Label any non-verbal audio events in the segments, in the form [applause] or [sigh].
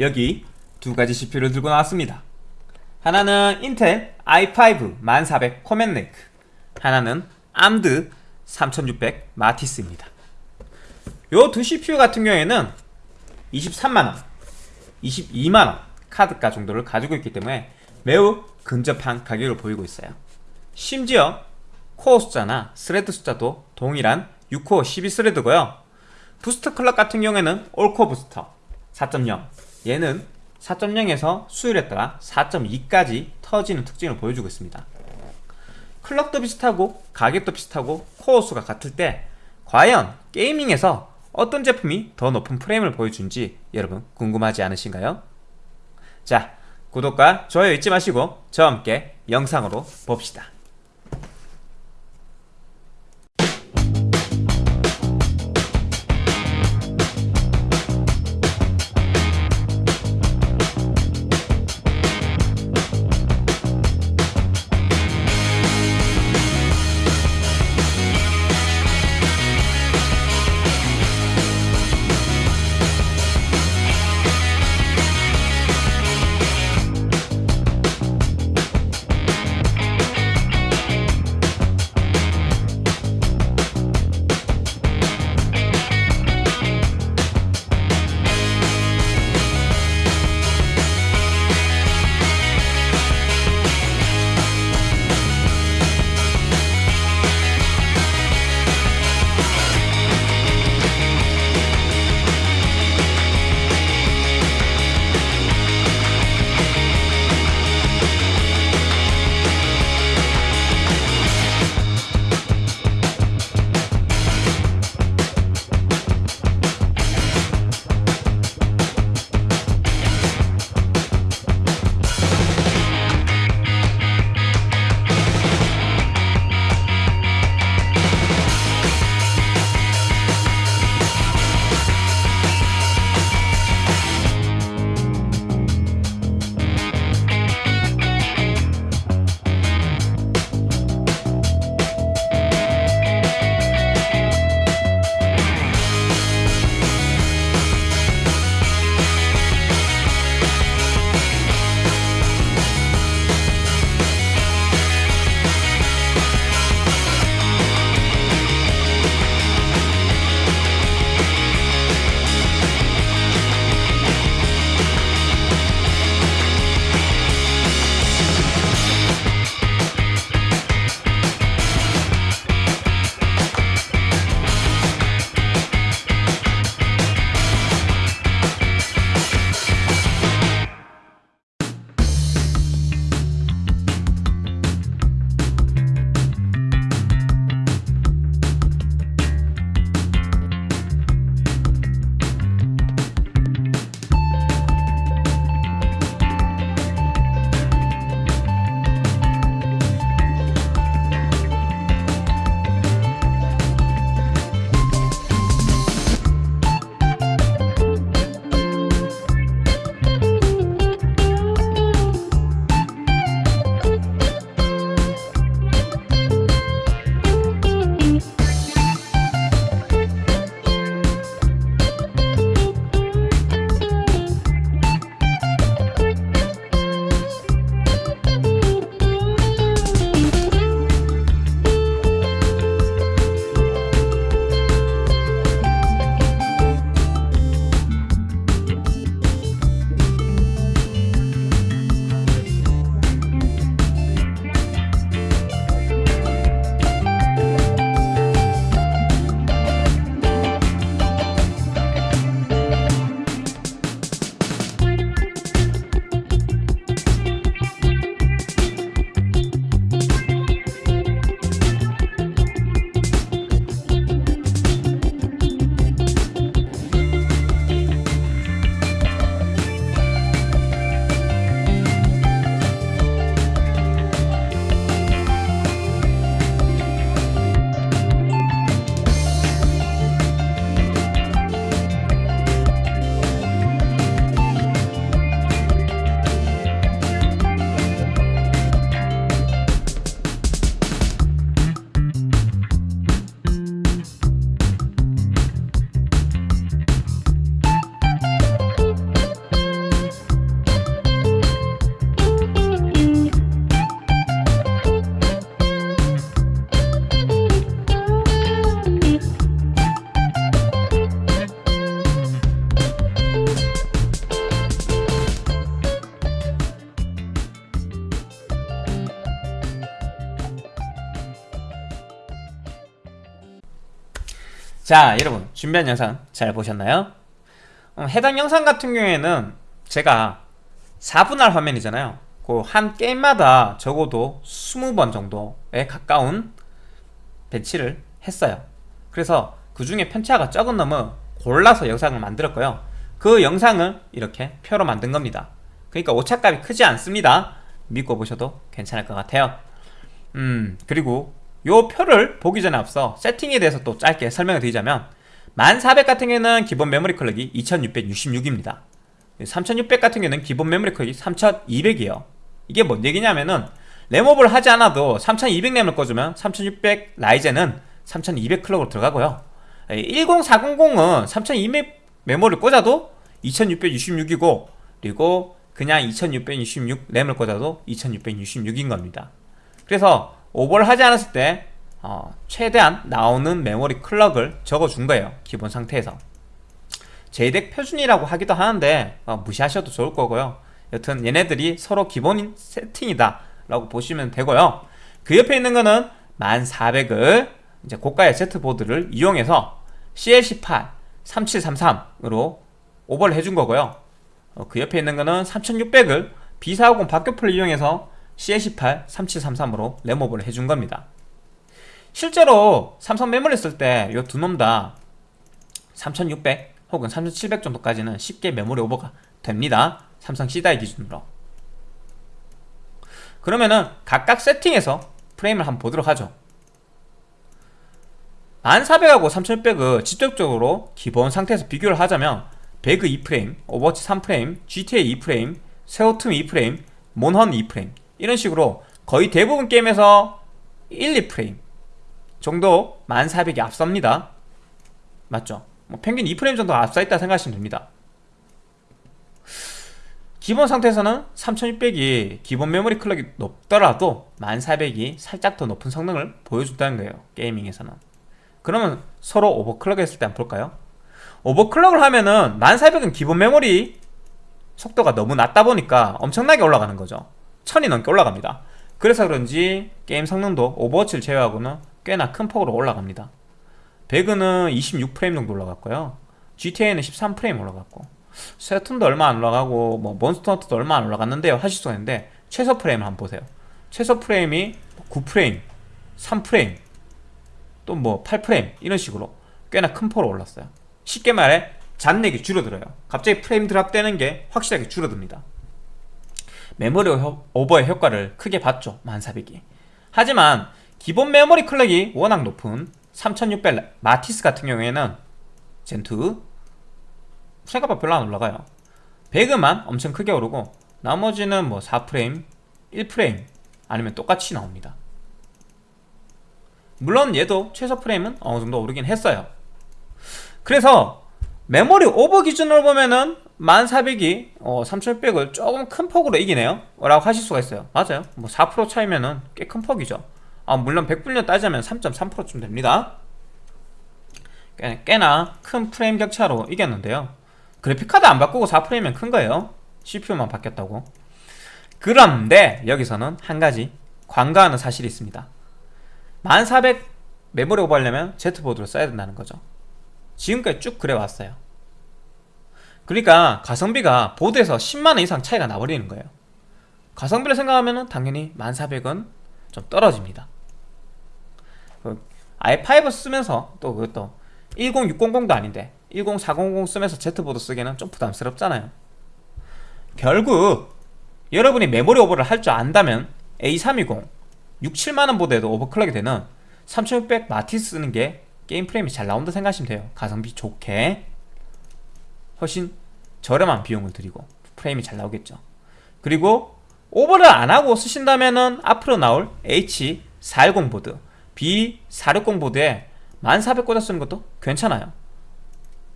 여기 두 가지 CPU를 들고 나왔습니다. 하나는 인텔 i5 1400 Comet Lake 하나는 암드 3600 Matisse입니다. 요 두 CPU 같은 경우에는 23만원, 22만원 카드가 정도를 가지고 있기 때문에 매우 근접한 가격을 보이고 있어요. 심지어 코어 숫자나 thread 숫자도 동일한 6코어 12thread고요. 부스터 클럭 같은 경우에는 올코어 부스터 4.0 얘는 4.0에서 수율에 따라 4.2까지 터지는 특징을 보여주고 있습니다. 클럭도 비슷하고 가격도 비슷하고 코어 수가 같을 때 과연 게이밍에서 어떤 제품이 더 높은 프레임을 보여준지 여러분 궁금하지 않으신가요? 자 구독과 좋아요 잊지 마시고 저와 함께 영상으로 봅시다. 자 여러분 준비한 영상 잘 보셨나요? 어, 해당 영상 같은 경우에는 제가 4분할 화면이잖아요. 그 한 게임마다 적어도 20번 정도에 가까운 배치를 했어요. 그래서 그 중에 편차가 적은 놈은 골라서 영상을 만들었고요. 그 영상을 이렇게 표로 만든 겁니다. 그러니까 오차값이 크지 않습니다. 믿고 보셔도 괜찮을 것 같아요. 음 그리고 요 표를 보기 전에 앞서 세팅에 대해서 또 짧게 설명을 드리자면 1400 같은 경우에는 기본 메모리 클럭이 2666입니다. 3600 같은 경우에는 기본 메모리 클럭이 3200이에요. 이게 뭔 얘기냐면은 램업을 하지 않아도 3200 램을 꺼주면 3600 라이젠은 3200 클럭으로 들어가고요. 10400은 3200 메모리를 꽂아도 2666이고 그리고 그냥 2666 램을 꽂아도 2666인 겁니다. 그래서 오버를 하지 않았을 때 어, 최대한 나오는 메모리 클럭을 적어준 거예요 기본 상태에서. JDEC 표준이라고 하기도 하는데 어, 무시하셔도 좋을 거고요. 여튼 얘네들이 서로 기본 세팅이다 라고 보시면 되고요. 그 옆에 있는 거는 1400을 이제 고가의 Z보드를 이용해서 CL18 3733으로 오버를 해준 거고요. 어, 그 옆에 있는 거는 3600을 B450 박교풀을 이용해서 CL18 3733으로 램오버를 해준 겁니다. 실제로 삼성 메모리 쓸때 이 두 놈 다 3600 혹은 3700 정도까지는 쉽게 메모리 오버가 됩니다. 삼성 C다이 기준으로. 그러면은 각각 세팅해서 프레임을 한번 보도록 하죠. 1400하고 3600을 직접적으로 기본 상태에서 비교를 하자면 배그 2프레임, 오버워치 3프레임, GTA 2프레임, 섀오툼 2프레임, 몬헌 2프레임 이런 식으로 거의 대부분 게임에서 1, 2프레임 정도 1400이 앞섭니다 맞죠? 뭐 평균 2프레임 정도 앞서 있다 생각하시면 됩니다 기본 상태에서는 3600이 기본 메모리 clock이 높더라도 1400이 살짝 더 높은 성능을 보여준다는 거예요 gaming에서는 그러면 서로 overclock 했을 때 한번 볼까요? overclock을 하면은 1400은 기본 메모리 속도가 너무 낮다 보니까 엄청나게 올라가는 거죠 1000이 넘게 올라갑니다. 그래서 그런지 게임 성능도 오버워치를 제외하고는 꽤나 큰 폭으로 올라갑니다. 배그는 26프레임 정도 올라갔고요. GTA는 13프레임 올라갔고 섀툼도 얼마 안 올라가고 뭐 몬스터헌터도 얼마 안 올라갔는데요. 하실 수가 있는데 최소 프레임을 한번 보세요. 최소 프레임이 9프레임 3프레임 또 뭐 8프레임 이런 식으로 꽤나 큰 폭으로 올랐어요. 쉽게 말해 잔렉이 줄어들어요. 갑자기 프레임 drop되는 게 확실하게 줄어듭니다 메모리 오버의 효과를 크게 봤죠 1400이. 하지만 기본 메모리 clock이 워낙 높은 3600 Matisse 같은 경우에는 Zen2 생각보다 별로 안 올라가요. 배그만 엄청 크게 오르고 나머지는 뭐 4프레임 1프레임 아니면 똑같이 나옵니다. 물론 얘도 최소 프레임은 어느정도 오르긴 했어요. 그래서 메모리 오버 기준으로 보면은 1400이 어, 3600을 조금 큰 폭으로 이기네요? 라고 하실 수가 있어요. 맞아요. 뭐 4% 차이면은 꽤 큰 폭이죠. 아, 물론 100분량 따지면 3.3%쯤 됩니다. 꽤 나 큰 프레임 격차로 이겼는데요. 그래픽카드 안 바꾸고 4프레임이면 큰 거예요. CPU만 바뀌었다고. 그런데 여기서는 한 가지 관가하는 사실이 있습니다. 1400 메모리 오버하려면 Z보드를 써야 된다는 거죠. 지금까지 쭉 그래 왔어요 그러니까 가성비가 보드에서 10만원 이상 차이가 나버리는 거예요. 가성비를 생각하면 당연히 1400은 좀 떨어집니다. 그 i5 쓰면서 또 그것도 10600도 아닌데 10400 쓰면서 Z보드 쓰기에는 좀 부담스럽잖아요. 결국 여러분이 메모리 오버를 할 줄 안다면 A320 6, 7만원 보드에도 overclock이 되는 3600 Matisse 쓰는 게 게임 프레임이 잘 나온다 생각하시면 돼요. 가성비 좋게 훨씬 저렴한 비용을 들이고 프레임이 잘 나오겠죠. 그리고 오버를 안하고 쓰신다면 앞으로 나올 H410 보드 B460 보드에 1400 꽂아 쓰는 것도 괜찮아요.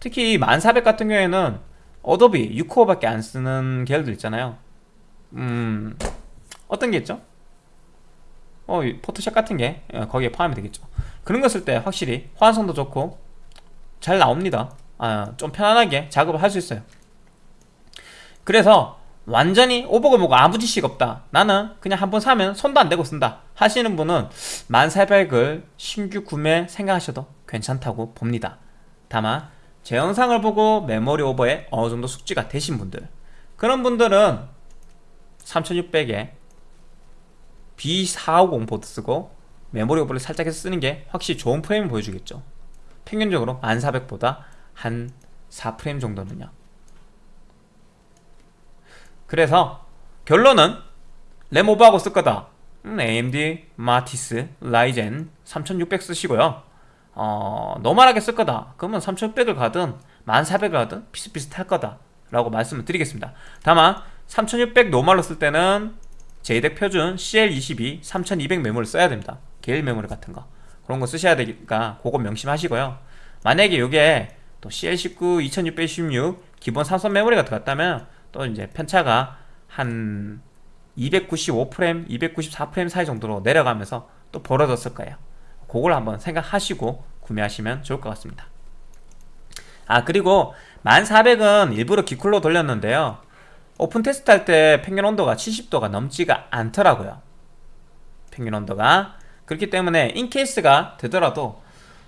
특히 1400 같은 경우에는 어도비 6코어밖에 안 쓰는 계열들 있잖아요. 음 어떤 게 있죠? 어 포토샵 같은 게 어, 거기에 포함이 되겠죠. 그런 거 쓸 때 확실히 호환성도 좋고 잘 나옵니다 아, 좀 편안하게 작업을 할 수 있어요. 그래서 완전히 오버가 뭐고 아무 지식 없다. 나는 그냥 한번 사면 손도 안 대고 쓴다. 하시는 분은 1400을 신규 구매 생각하셔도 괜찮다고 봅니다. 다만 제 영상을 보고 메모리 오버에 어느 정도 숙지가 되신 분들 그런 분들은 3600에 B450 보드 쓰고 메모리 오버를 살짝 해서 쓰는 게 확실히 좋은 프레임을 보여주겠죠. 평균적으로 1400보다 한 4프레임 정도는요. 그래서 결론은 램 오버하고 쓸 거다. 음, AMD Matisse 라이젠 3600 쓰시고요. 어, normal하게 쓸 거다. 그러면 3600을 가든 1400을 가든 비슷비슷할 거다. 라고 말씀을 드리겠습니다. 다만 3600 normal로 쓸 때는 JEDEC 표준 CL22 3200 메모리를 써야 됩니다. GeIL 메모리 같은 거. 그런 거 쓰셔야 되니까 그거 명심하시고요. 만약에 이게 또 CL19 2616 기본 삼성 메모리가 들어갔다면 또 이제 편차가 한 295프레임, 294프레임 사이 정도로 내려가면서 또 벌어졌을 거예요. 그걸 한번 생각하시고 구매하시면 좋을 것 같습니다. 아 그리고 1400은 일부러 기쿨로 돌렸는데요. 오픈 테스트 할 때 평균 온도가 70도가 넘지가 않더라고요. 평균 온도가. 그렇기 때문에 in case가 되더라도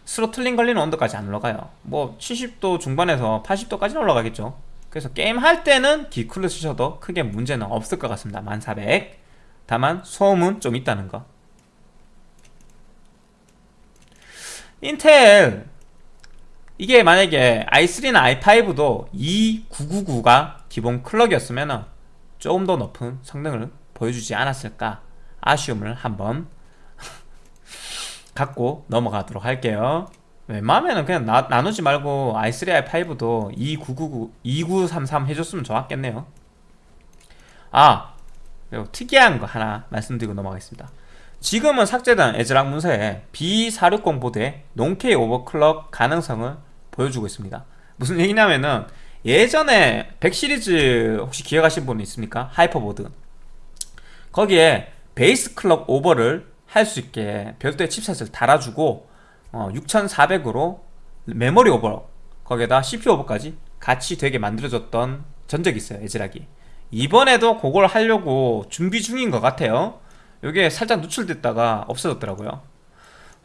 throttling 걸리는 온도까지 안 올라가요. 뭐 70도 중반에서 80도까지는 올라가겠죠. 그래서 게임 할 때는 기쿨로 쓰셔도 크게 문제는 없을 것 같습니다. 1400 다만 소음은 좀 있다는 거. 인텔. 이게 만약에 i3나 i5도 2999가 기본 clock이었으면 조금 더 높은 성능을 보여주지 않았을까 아쉬움을 한번 갖고 넘어가도록 할게요. 웬만하면 그냥 나, 나누지 말고 i3, i5도 2999, 2933 해줬으면 좋았겠네요. 아 그리고 특이한 거 하나 말씀드리고 넘어가겠습니다. 지금은 삭제된 에즈락 문서에 B460 보드의 농케이 오버클럭 가능성을 보여주고 있습니다. 무슨 얘기냐면은 예전에 100 시리즈 혹시 기억하신 분 있습니까? 하이퍼보드. 거기에 base clock 오버를 할 수 있게 별도의 칩셋을 달아주고 어, 6400으로 메모리 오버 거기에다 CPU 오버까지 같이 되게 만들어졌던 전적이 있어요 ASRock이. 이번에도 그걸 하려고 준비 중인 것 같아요. 이게 살짝 누출됐다가 없어졌더라고요.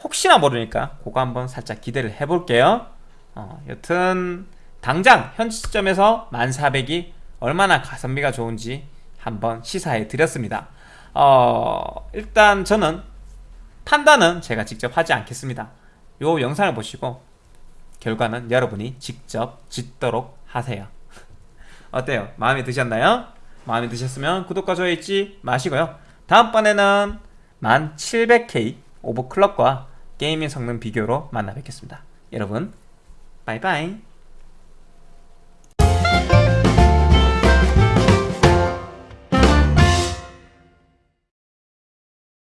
혹시나 모르니까 그거 한번 살짝 기대를 해볼게요. 어, 여튼 당장 현 시점에서 1400이 얼마나 가성비가 좋은지 한번 시사해 드렸습니다. 어, 일단 저는 판단은 제가 직접 하지 않겠습니다. 요 영상을 보시고 결과는 여러분이 직접 짓도록 하세요. [laughs] 어때요? 마음에 드셨나요? 마음에 드셨으면 구독과 좋아요 잊지 마시고요. 다음번에는 1700K 오버클럭과 게이밍 성능 비교로 만나 뵙겠습니다. 여러분 바이바이